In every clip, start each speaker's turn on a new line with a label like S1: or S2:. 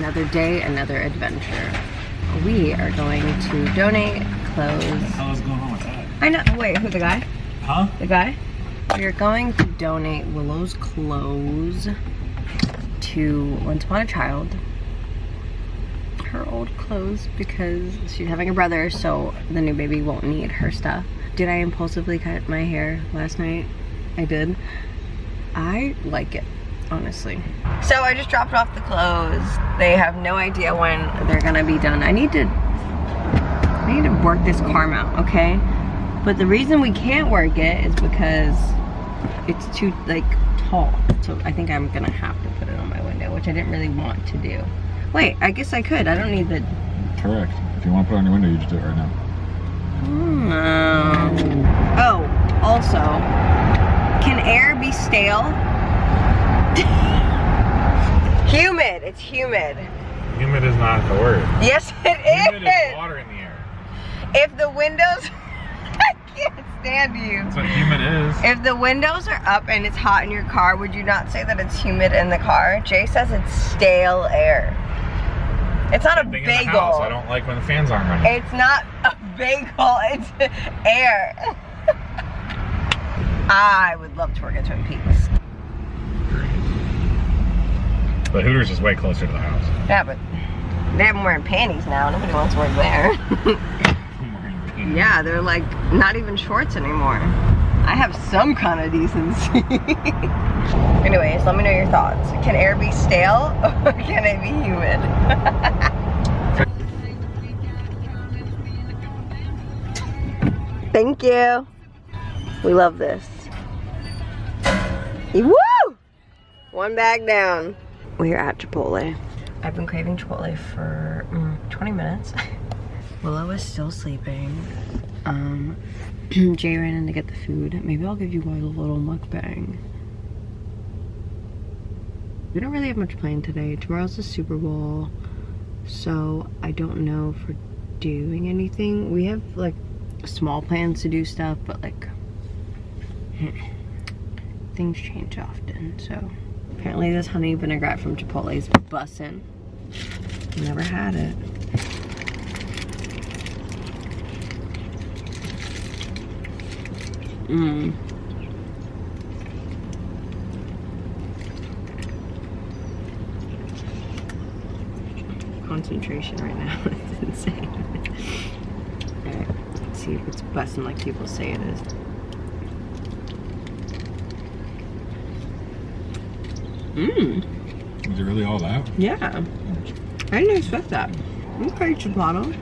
S1: another day, another adventure. We are going to donate clothes.
S2: Going on with that?
S1: I know. Wait, who the guy?
S2: Huh?
S1: The guy? We are going to donate Willow's clothes to Once Upon a Child. Her old clothes because she's having a brother, so the new baby won't need her stuff. Did I impulsively cut my hair last night? I did. I like it, honestly. So I just dropped off the clothes. They have no idea when they're gonna be done. I need to, I need to work this car out, okay? But the reason we can't work it is because it's too like tall. So I think I'm gonna have to put it on my window, which I didn't really want to do. Wait, I guess I could. I don't need the.
S2: Correct. If you want to put it on your window, you just do it right now.
S1: Hmm. Oh, also, can air be stale? humid. It's humid.
S2: Humid is not the word.
S1: Yes, it
S2: Humid is
S1: is.
S2: water in the air.
S1: If the windows, I can't stand you.
S2: That's what humid is.
S1: If the windows are up and it's hot in your car, would you not say that it's humid in the car? Jay says it's stale air. It's not a
S2: bagel. house. I don't like when the fans aren't running.
S1: It's not a bagel, it's air. I would love to work at Twin Peaks.
S2: But Hooters is way closer to the house.
S1: Yeah, but they have them wearing panties now. Nobody wants to work there. yeah, they're like not even shorts anymore. I have some kind of decency. Anyways, let me know your thoughts. Can air be stale or can it be humid? Thank you. We love this. Woo! One bag down. We're at Chipotle. I've been craving Chipotle for mm, 20 minutes. Willow is still sleeping. Um, Jay ran in to get the food. Maybe I'll give you guys a little mukbang. We don't really have much planned today. Tomorrow's the Super Bowl. So I don't know if we're doing anything. We have like small plans to do stuff, but like things change often. So apparently this honey vinaigrette from Chipotle is bussin'. Never had it. Mmm. Concentration right now is insane. Alright, let's see if it's busting like people say it is. Mmm.
S2: Is it really all that?
S1: Yeah. I didn't expect that. Okay, Chipotle.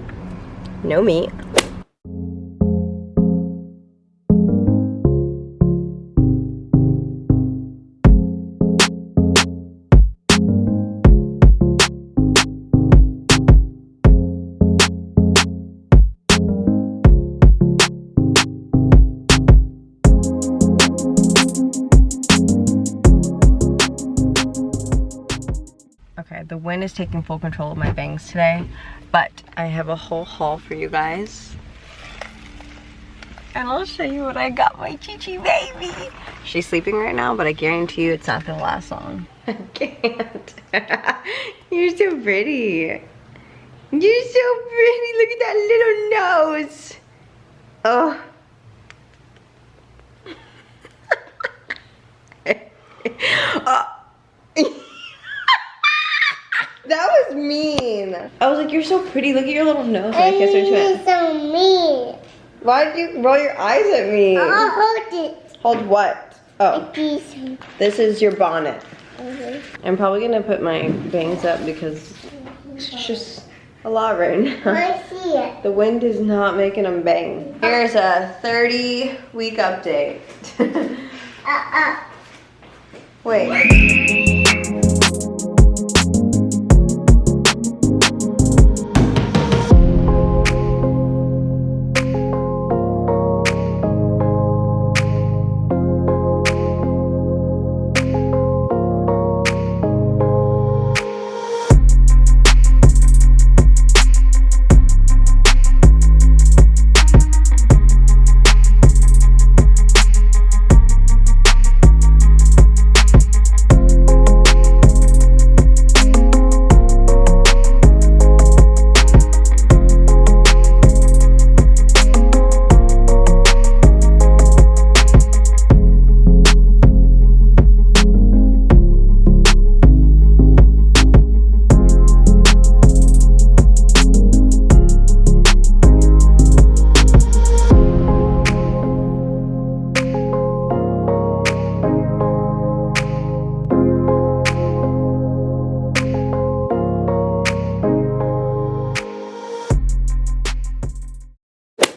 S1: No meat. The wind is taking full control of my bangs today, but I have a whole haul for you guys. And I'll show you what I got my Chi-Chi baby. She's sleeping right now, but I guarantee you it's not gonna last long. I can't. You're so pretty. You're so pretty. Look at that little nose. Oh. oh. That was I was like, you're so pretty. Look at your little nose. And I kissed her to it.
S3: so mean.
S1: Why'd you roll your eyes at me?
S3: I'll hold it.
S1: Hold what? Oh, this is your bonnet.
S3: Okay.
S1: I'm probably gonna put my bangs up because it's just a lot right now.
S3: I see it.
S1: The wind is not making them bang. Here's a 30 week update.
S3: Uh, uh.
S1: Wait.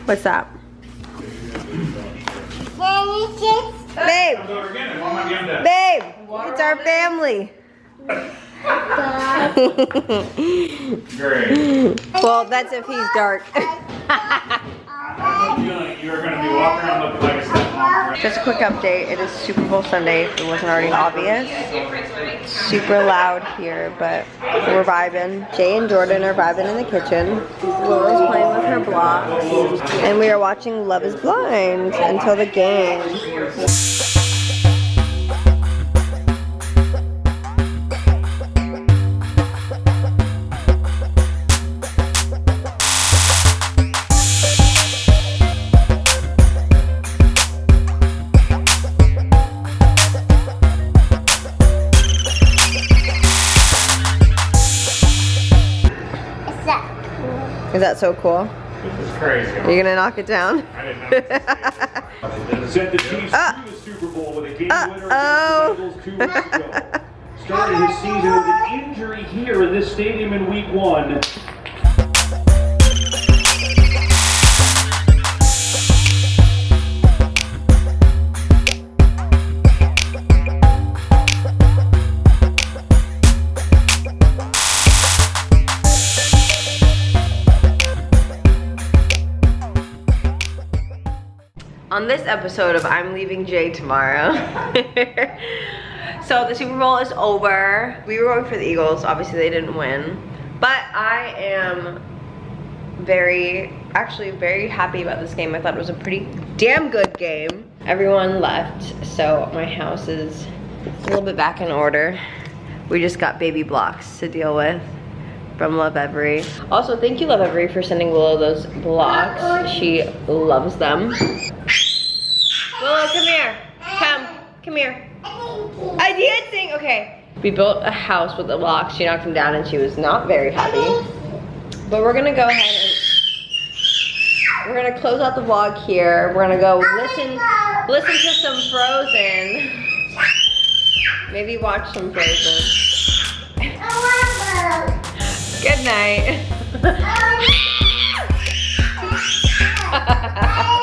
S1: What's that?
S3: Can you just
S1: Babe,
S2: again. Mom might be on deck.
S1: babe, it's our family.
S2: Great.
S1: well, that's if he's dark. Just a quick update. It is Super Bowl Sunday. If it wasn't already obvious. Super loud here, but we're vibing. Jay and Jordan are vibing in the kitchen. Laura's playing with her blocks. And we are watching Love is Blind until the game.
S3: That
S1: Is that so cool?
S2: This is crazy.
S1: Are you gonna knock it down?
S2: I didn't know.
S4: Sent the Chiefs
S1: Uh,
S4: to the Super Bowl with a game winner
S1: uh-oh.
S4: against the Bengals two weeks ago. Started his season with an injury here in this stadium in week one.
S1: On this episode of I'm Leaving Jay Tomorrow. so the Super Bowl is over. We were going for the Eagles. Obviously, they didn't win. But I am very, actually very happy about this game. I thought it was a pretty damn good game. Everyone left, so my house is a little bit back in order. We just got baby blocks to deal with from Lovevery. Also, thank you Lovevery for sending Willow those blocks. She loves them. Come here. I did sing. Okay. We built a house with a lock. She knocked him down and she was not very happy. But we're gonna go ahead and we're gonna close out the vlog here. We're gonna go listen listen to some Frozen. Maybe watch some Frozen. Good night.